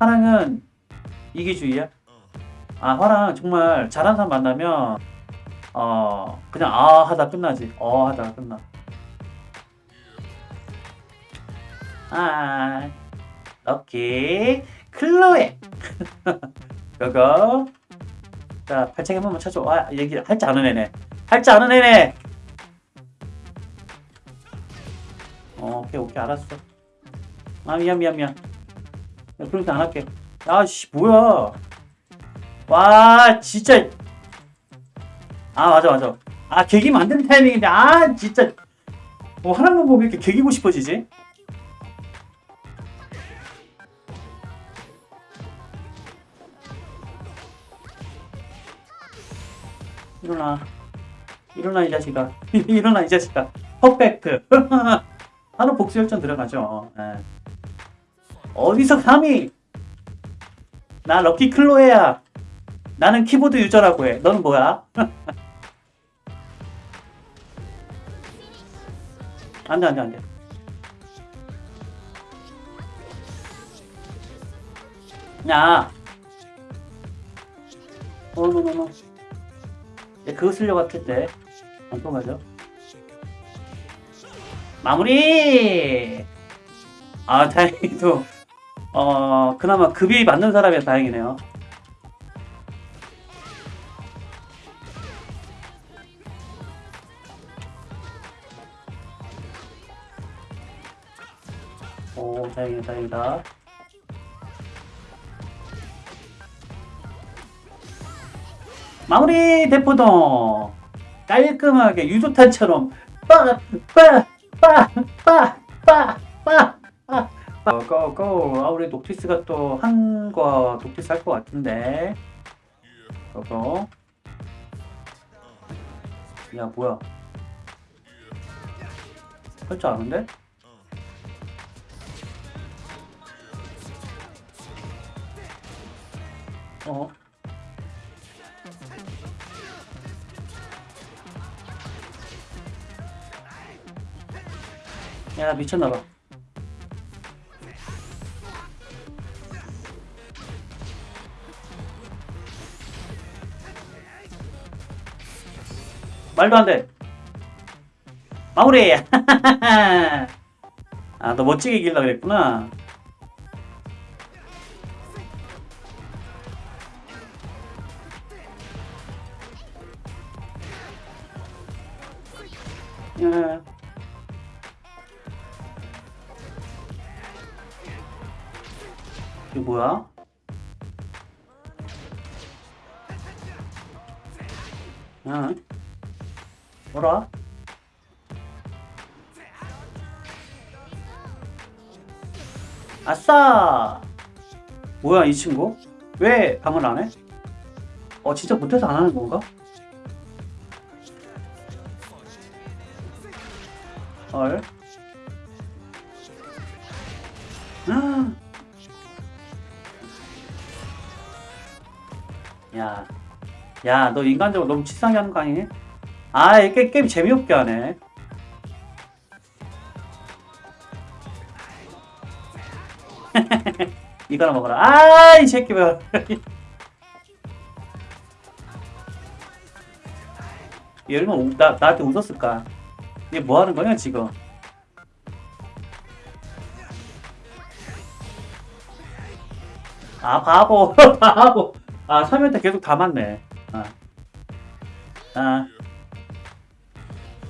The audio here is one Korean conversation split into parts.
화랑은 이기주의야? 아 화랑 정말 잘하는 사람 만나면 어 그냥 아 하다 끝나지. 어 하다가 끝나. 아 오케이 클로에. 그거. 자 발차기 한 번만 쳐줘. 아 얘기 할 줄 아는 애네. 할 줄 아는 애네. 어, 오케이 오케이. 알았어. 아 미안 미안 미안 야, 그렇게 안 할게. 아씨 뭐야? 와 진짜. 아 맞아 맞아. 아 개기면 안 되는 타이밍인데 아 진짜. 뭐 하나만 보면 이렇게 개기고 싶어지지? 일어나. 일어나 이 자식아. 일어나 이 자식아. 퍼펙트. 하루 복수 열전 들어가죠. 예. 어디서 감히 나 럭키 클로에야. 나는 키보드 유저라고 해. 너는 뭐야? 안돼 안돼 안돼. 야. 어머머머 예, 그거 쓰려고 했을 때안 통하죠 마무리! 아 다행히도 어 그나마 급이 맞는 사람이 다행이네요. 오 다행이다 다행이다. 마무리 대포동. 깔끔하게 유조탄처럼 빠빠빠빠빠빠 고고 아 우리 녹티스가 또 한과 녹티스 할 것 같은데. 고고 야 뭐야? 할 줄 아는데? 어? 야 미쳤나봐 말도 안 돼 마무리 아 너 멋지게 이길라 그랬구나 야. 이거 뭐야? 야. 뭐라? 아싸! 뭐야 이 친구? 왜 방을 안 해? 어 진짜 못해서 안 하는 건가? 헐. 아. 야, 야, 너 인간적으로 너무 치사하게 하는 거 아니니? 아, 이 게임, 게임 재미없게 하네. 이거나 먹어라. 아, 이 새끼 봐. 얘 얼마나 우- 나, 나한테 웃었을까? 얘 뭐 하는 거냐, 지금? 아, 바보, 바보. 아, 3연타 계속 다 맞네. 아. 아.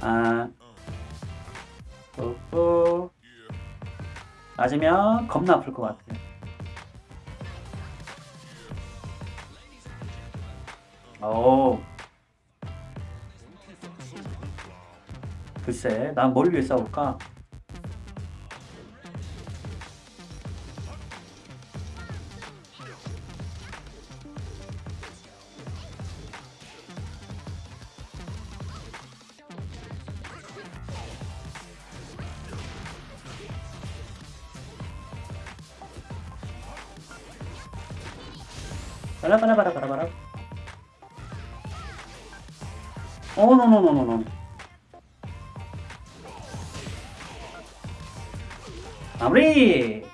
아. 또, 맞으면 겁나 아플 것 같아. 오. 글쎄, 난 뭘 위해 싸울까? Para, para, para, para, para. Oh, no, no, no, no, no. ¡Abrí!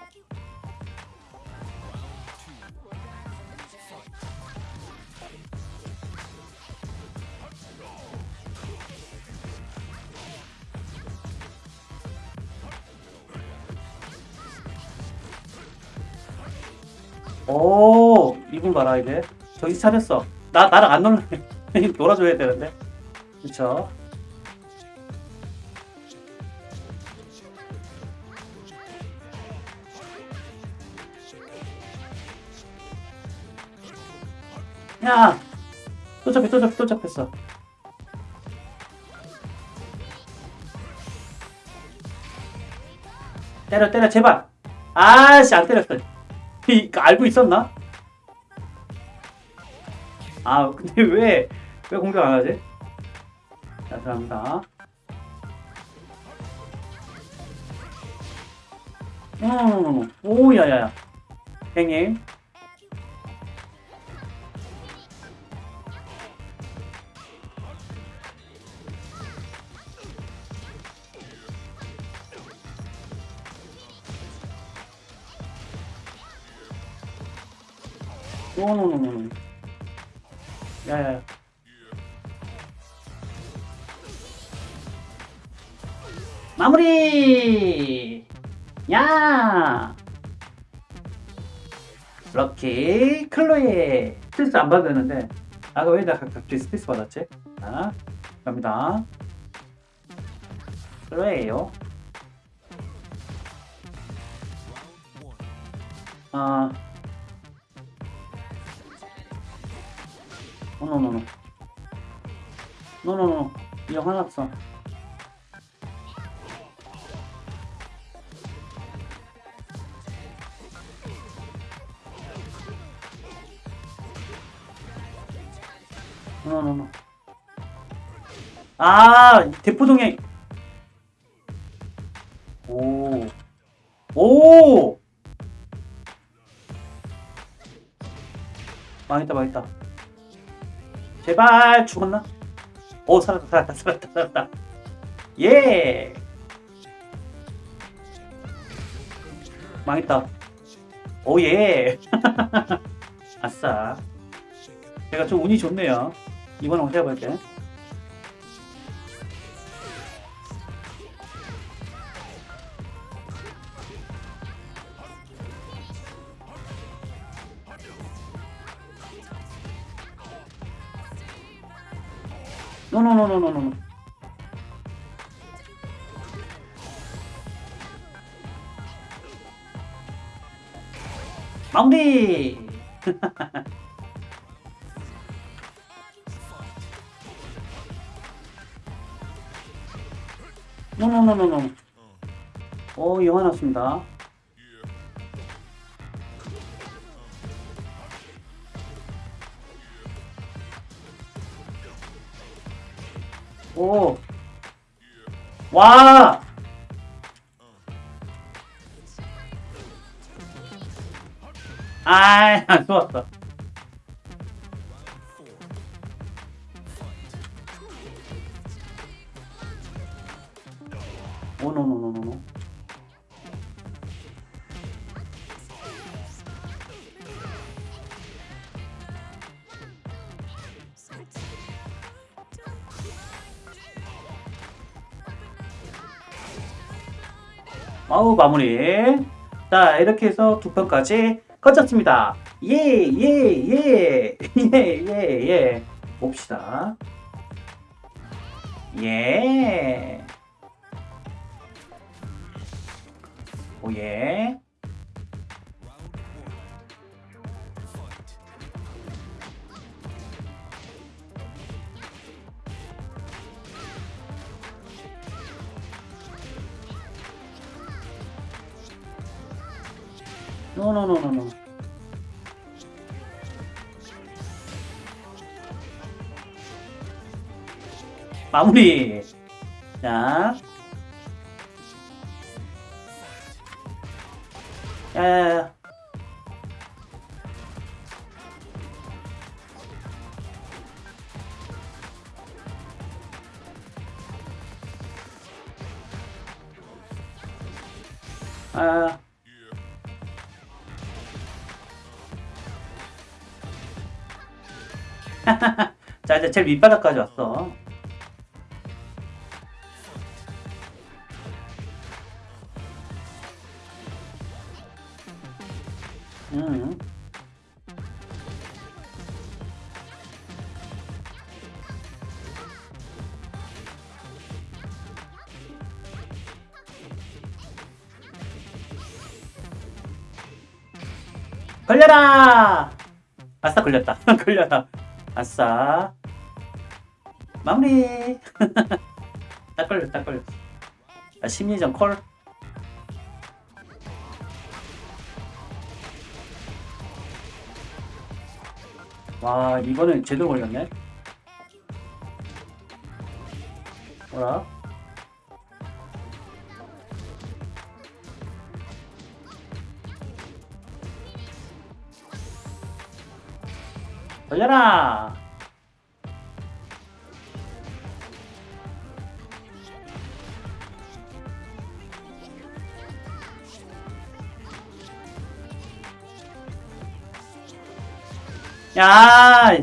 Oh! 이분 봐라 이제 정신 차렸어. 나 나랑 안 놀래. 놀아줘야 되는데. 그쵸? 야 또 잡혔 또 잡혔 또 잡혔어. 때려 때려 제발. 아씨 안 때렸어. 이거 알고 있었나? 아 근데 왜 왜 공격 안 하지? 자 들어갑니다. 음, 오 야야야. 행님 no no no no 야야야 마무리! 야! 럭키 클로이. 스피스 안 받았는데. 아까 왜 내가 갑자기 스피스 받았지? 자 갑니다. 클로이에요. 아 노노노노 노노노 이거 하나 없어 노노노노 아 대포동에 오. 오! 망했다 망했다 제발 죽었나? 오 살았다 살았다 살았다 살았다. 예! 망했다. 오예! 아싸. 제가 좀 운이 좋네요. 이번 한번 해볼게 노노노노노노 마무리! 노노노노노 오 영화 났습니다 오. 와! 아, 안 좋았어. 오노노노노노. 아우 마무리. 자 이렇게 해서 두 편까지 거쳤습니다. 예예예예예 예, 예, 예. 봅시다. 예. 오예. 노노노노노. 마무리. 자. 야야야. 아. 자 이제 제일 밑바닥까지 왔어 음. 걸려라! 아싸 걸렸다 걸려라 아싸. 마무리. 딱 걸렸, 딱 걸렸. 아, 심리전 콜. 와, 이거는 제대로 걸렸네. 뭐라? 걸려라! 야!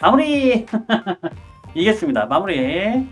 마무리! 이겼습니다. 마무리.